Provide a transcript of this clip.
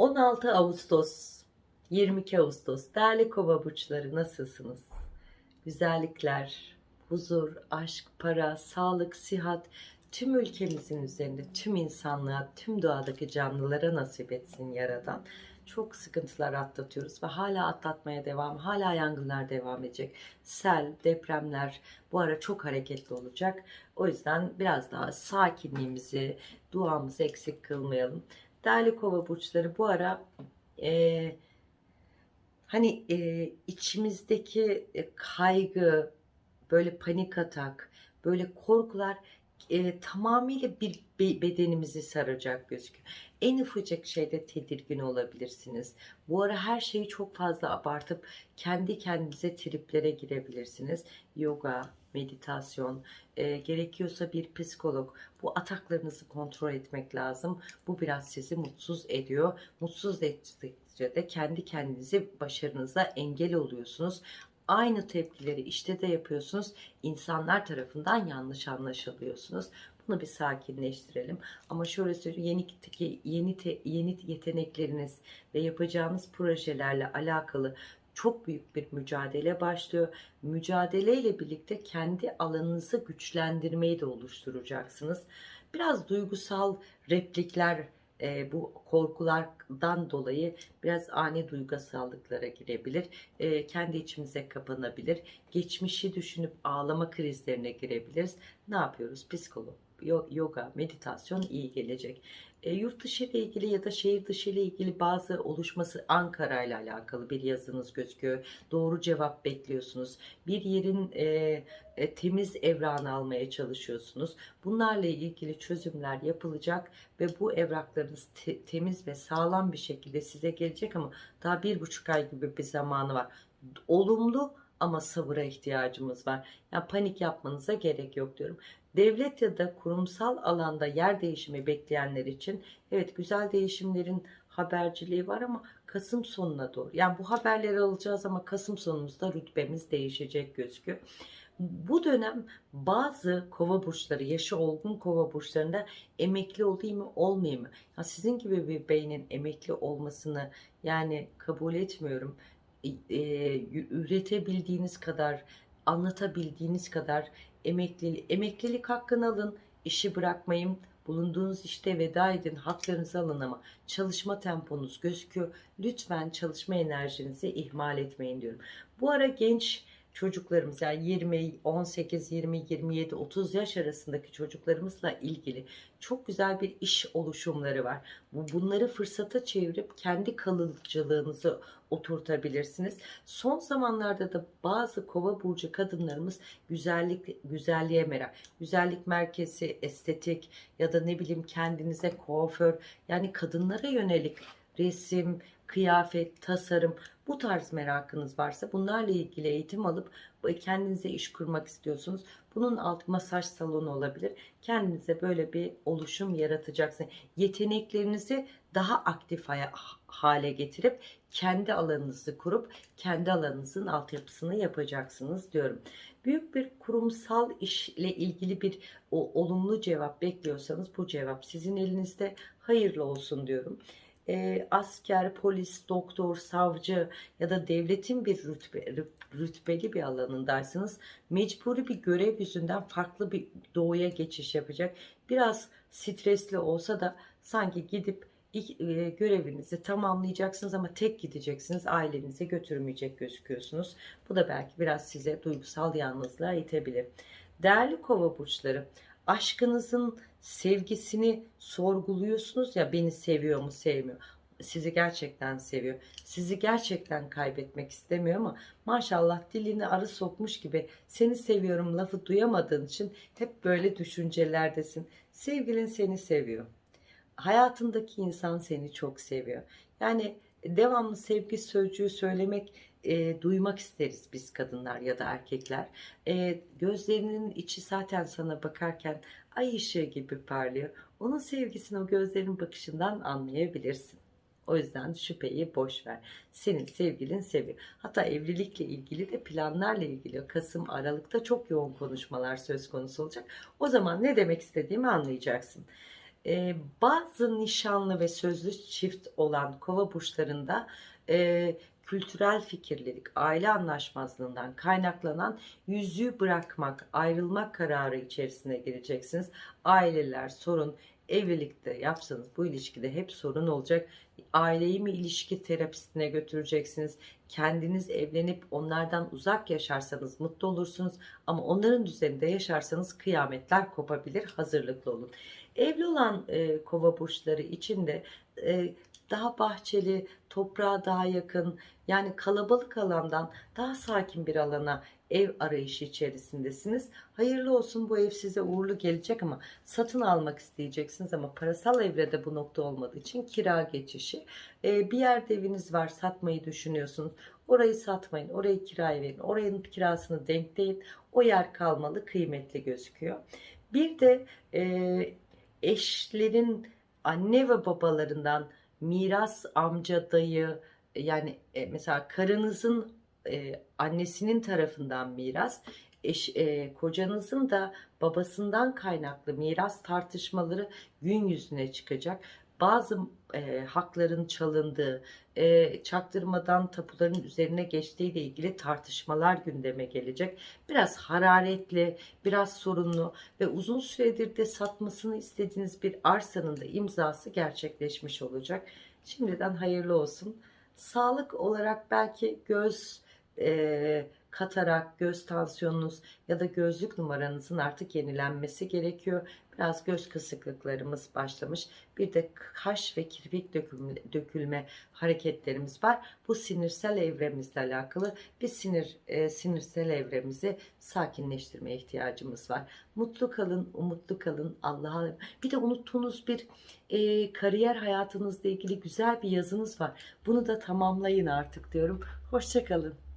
16 Ağustos, 22 Ağustos. Değerli kova burçları nasılsınız? Güzellikler, huzur, aşk, para, sağlık, sihat tüm ülkemizin üzerinde tüm insanlığa, tüm doğadaki canlılara nasip etsin Yaradan. Çok sıkıntılar atlatıyoruz ve hala atlatmaya devam, hala yangınlar devam edecek. Sel, depremler bu ara çok hareketli olacak. O yüzden biraz daha sakinliğimizi, duamızı eksik kılmayalım. Değerli kova burçları bu ara e, hani e, içimizdeki e, kaygı, böyle panik atak, böyle korkular e, tamamıyla bir be- bedenimizi saracak gözüküyor. En ufacık şeyde tedirgin olabilirsiniz. Bu ara her şeyi çok fazla abartıp kendi kendinize triplere girebilirsiniz. Yoga, meditasyon, e, gerekiyorsa bir psikolog. Bu ataklarınızı kontrol etmek lazım. Bu biraz sizi mutsuz ediyor. Mutsuz ettikçe de kendi kendinizi başarınıza engel oluyorsunuz. Aynı tepkileri işte de yapıyorsunuz. İnsanlar tarafından yanlış anlaşılıyorsunuz. Bunu bir sakinleştirelim. Ama şöyle söyleyeyim yeni yeni te- yeni yetenekleriniz ve yapacağınız projelerle alakalı çok büyük bir mücadele başlıyor. Mücadeleyle birlikte kendi alanınızı güçlendirmeyi de oluşturacaksınız. Biraz duygusal replikler e, bu korkulardan dolayı biraz ani duygusallıklara girebilir. E, kendi içimize kapanabilir. Geçmişi düşünüp ağlama krizlerine girebiliriz. Ne yapıyoruz? Psikolog, yoga, meditasyon iyi gelecek. E, yurt dışı ile ilgili ya da şehir dışı ile ilgili bazı oluşması Ankara ile alakalı bir yazınız gözüküyor. Doğru cevap bekliyorsunuz. Bir yerin e, e, temiz evranı almaya çalışıyorsunuz. Bunlarla ilgili çözümler yapılacak ve bu evraklarınız te- temiz ve sağlam bir şekilde size gelecek ama daha bir buçuk ay gibi bir zamanı var. Olumlu ama sabıra ihtiyacımız var. Yani panik yapmanıza gerek yok diyorum. Devlet ya da kurumsal alanda yer değişimi bekleyenler için evet güzel değişimlerin haberciliği var ama Kasım sonuna doğru. Yani bu haberleri alacağız ama Kasım sonumuzda rütbemiz değişecek gözüküyor. Bu dönem bazı kova burçları, yaşı olgun kova burçlarında emekli olayım mı olmayayım mı? Ya sizin gibi bir beynin emekli olmasını yani kabul etmiyorum. Ee, üretebildiğiniz kadar, anlatabildiğiniz kadar emeklilik, emeklilik hakkını alın, işi bırakmayın, bulunduğunuz işte veda edin, haklarınızı alın ama çalışma temponuz gözüküyor. Lütfen çalışma enerjinizi ihmal etmeyin diyorum. Bu ara genç çocuklarımız yani 20, 18, 20, 27, 30 yaş arasındaki çocuklarımızla ilgili çok güzel bir iş oluşumları var. Bu Bunları fırsata çevirip kendi kalıcılığınızı oturtabilirsiniz. Son zamanlarda da bazı kova burcu kadınlarımız güzellik güzelliğe merak. Güzellik merkezi, estetik ya da ne bileyim kendinize kuaför yani kadınlara yönelik resim, kıyafet, tasarım bu tarz merakınız varsa bunlarla ilgili eğitim alıp kendinize iş kurmak istiyorsunuz. Bunun alt masaj salonu olabilir. Kendinize böyle bir oluşum yaratacaksınız. Yeteneklerinizi daha aktif hale getirip kendi alanınızı kurup kendi alanınızın altyapısını yapacaksınız diyorum. Büyük bir kurumsal işle ilgili bir o, olumlu cevap bekliyorsanız bu cevap sizin elinizde hayırlı olsun diyorum e, asker, polis, doktor, savcı ya da devletin bir rütbe, rütbeli bir alanındaysanız mecburi bir görev yüzünden farklı bir doğuya geçiş yapacak. Biraz stresli olsa da sanki gidip e, görevinizi tamamlayacaksınız ama tek gideceksiniz ailenize götürmeyecek gözüküyorsunuz. Bu da belki biraz size duygusal yalnızlığa itebilir. Değerli kova burçları aşkınızın sevgisini sorguluyorsunuz ya beni seviyor mu sevmiyor. Sizi gerçekten seviyor. Sizi gerçekten kaybetmek istemiyor ama maşallah dilini arı sokmuş gibi seni seviyorum lafı duyamadığın için hep böyle düşüncelerdesin. Sevgilin seni seviyor. Hayatındaki insan seni çok seviyor. Yani devamlı sevgi sözcüğü söylemek e, duymak isteriz biz kadınlar ya da erkekler. E, gözlerinin içi zaten sana bakarken ay ışığı gibi parlıyor. Onun sevgisini o gözlerin bakışından anlayabilirsin. O yüzden şüpheyi boş ver. Senin sevgilin seviyor. Hatta evlilikle ilgili de planlarla ilgili Kasım Aralık'ta çok yoğun konuşmalar söz konusu olacak. O zaman ne demek istediğimi anlayacaksın. e, bazı nişanlı ve sözlü çift olan kova burçlarında e, kültürel fikirlilik, aile anlaşmazlığından kaynaklanan yüzüğü bırakmak, ayrılmak kararı içerisine gireceksiniz. Aileler sorun, evlilikte yapsanız bu ilişkide hep sorun olacak. Aileyi mi ilişki terapistine götüreceksiniz? Kendiniz evlenip onlardan uzak yaşarsanız mutlu olursunuz. Ama onların düzeninde yaşarsanız kıyametler kopabilir. Hazırlıklı olun. Evli olan e, kova burçları için de e, daha bahçeli, toprağa daha yakın, yani kalabalık alandan daha sakin bir alana ev arayışı içerisindesiniz. Hayırlı olsun bu ev size uğurlu gelecek ama satın almak isteyeceksiniz ama parasal evrede bu nokta olmadığı için kira geçişi. Ee, bir yerde eviniz var satmayı düşünüyorsunuz. Orayı satmayın, orayı kiraya verin, oranın kirasını denkleyin. O yer kalmalı, kıymetli gözüküyor. Bir de e, eşlerin anne ve babalarından miras amca dayı yani e, mesela karınızın e, annesinin tarafından miras eş, e, kocanızın da babasından kaynaklı miras tartışmaları gün yüzüne çıkacak. Bazı e, hakların çalındığı, e, çaktırmadan tapuların üzerine geçtiği ile ilgili tartışmalar gündeme gelecek. Biraz hararetli, biraz sorunlu ve uzun süredir de satmasını istediğiniz bir arsanın da imzası gerçekleşmiş olacak. Şimdiden hayırlı olsun. Sağlık olarak belki göz e, katarak göz tansiyonunuz ya da gözlük numaranızın artık yenilenmesi gerekiyor. Biraz göz kısıklıklarımız başlamış. Bir de kaş ve kirpik dökülme, dökülme hareketlerimiz var. Bu sinirsel evremizle alakalı bir sinir e, sinirsel evremizi sakinleştirmeye ihtiyacımız var. Mutlu kalın, umutlu kalın. Allah'a bir de unuttuğunuz bir e, kariyer hayatınızla ilgili güzel bir yazınız var. Bunu da tamamlayın artık diyorum. Hoşçakalın.